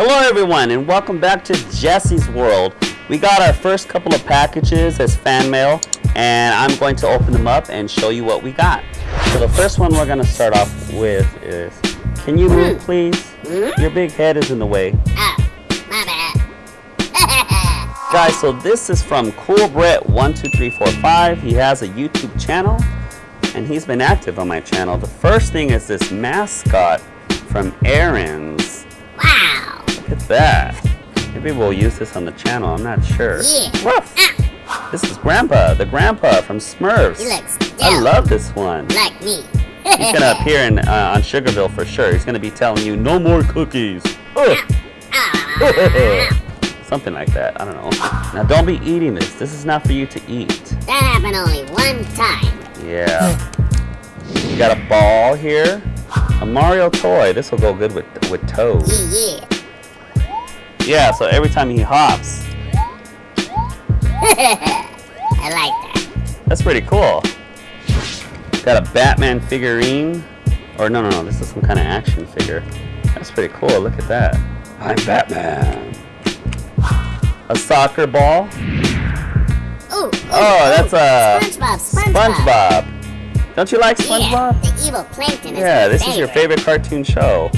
Hello everyone and welcome back to Jesse's World. We got our first couple of packages as fan mail and I'm going to open them up and show you what we got. So the first one we're going to start off with is, can you move hmm. please? Hmm? Your big head is in the way. Oh, my bad. Guys, so this is from CoolBrett12345. He has a YouTube channel and he's been active on my channel. The first thing is this mascot from Aaron's. wow. Look at that. Maybe we'll use this on the channel, I'm not sure. Yeah. Woof. Ah, This is Grandpa, the Grandpa from Smurfs. he looks I love this one. Like me. He's gonna appear in, uh, on Sugarville for sure. He's gonna be telling you, no more cookies. Ugh. Ah, Something like that, I don't know. Now don't be eating this. This is not for you to eat. that happened only one time. Yeah. You got a ball here. A Mario toy. This will go good with with Toad. Yeah, Yeah, so every time he hops. I like that. that's pretty cool. Got a Batman figurine. Or no, no, no, this is some kind of action figure. That's pretty cool. Look at that. I'm Batman. A soccer ball. Ooh, ooh, Oh, that's ooh. a SpongeBob. SpongeBob. SpongeBob. Don't you like SpongeBob? Yeah, the evil plankton is Yeah, this is your favorite cartoon show.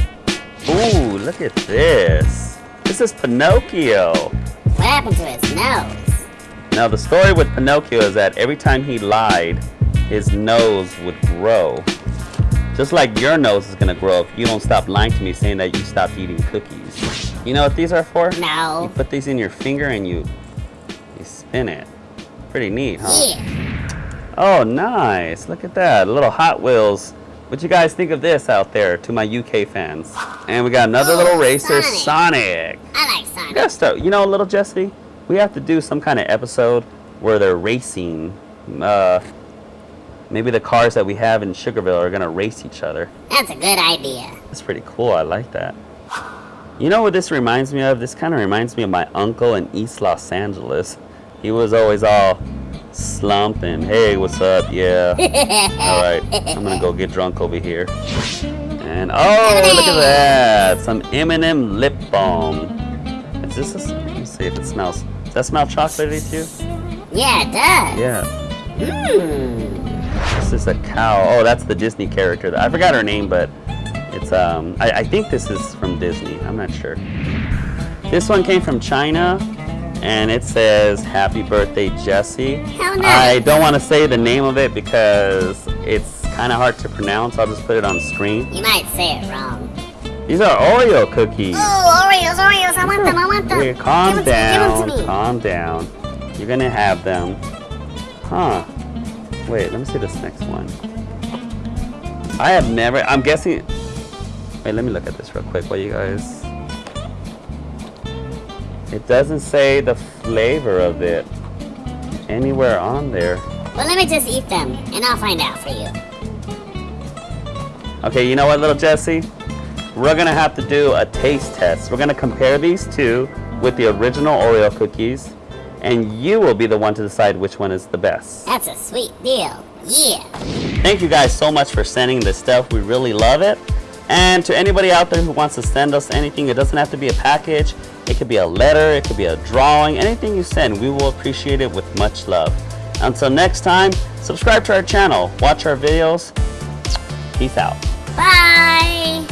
Ooh, look at this. This is Pinocchio. What happened to his nose? Now, the story with Pinocchio is that every time he lied, his nose would grow. Just like your nose is gonna grow if you don't stop lying to me saying that you stopped eating cookies. You know what these are for? No. You put these in your finger and you you spin it. Pretty neat, huh? Yeah. Oh, nice. Look at that. A little Hot Wheels. What you guys think of this out there to my UK fans? And we got another Oh, little racer, Sonic. Sonic. I like Sonic. gotta start. You know, little Jesse, we have to do some kind of episode where they're racing. Uh, maybe the cars that we have in Sugarville are gonna race each other. That's a good idea. That's pretty cool. I like that. You know what this reminds me of? This kind of reminds me of my uncle in East Los Angeles. He was always all slumping. Hey, what's up? Yeah. All right, I'm gonna go get drunk over here. And oh, look at that! Some M&M lip balm. Is this? A, let me see if it smells. Does that smell chocolatey to you? Yeah, it does. Yeah. Mmm. This is a cow. Oh, that's the Disney character. I forgot her name, but it's um. I, I think this is from Disney. I'm not sure. This one came from China, and it says "Happy Birthday, Jesse." I don't want to say the name of it because it's kind of hard to pronounce. I'll just put it on screen. You might say it wrong. These are Oreo cookies. Oh, Oreos, Oreos. I want them. I want them. Here, calm give them down. To me, give them to me. Calm down. You're gonna have them. Huh. Wait, let me see this next one. I have never, I'm guessing, wait, let me look at this real quick while you guys, it doesn't say the flavor of it anywhere on there. Well, let me just eat them, and I'll find out for you. Okay, you know what, little Jesse? We're gonna have to do a taste test. We're gonna compare these two with the original Oreo cookies, and you will be the one to decide which one is the best. That's a sweet deal. Yeah. Thank you guys so much for sending this stuff. We really love it. And to anybody out there who wants to send us anything, it doesn't have to be a package. It could be a letter, it could be a drawing, anything you send, we will appreciate it with much love. Until next time, subscribe to our channel, watch our videos. Peace out. Bye.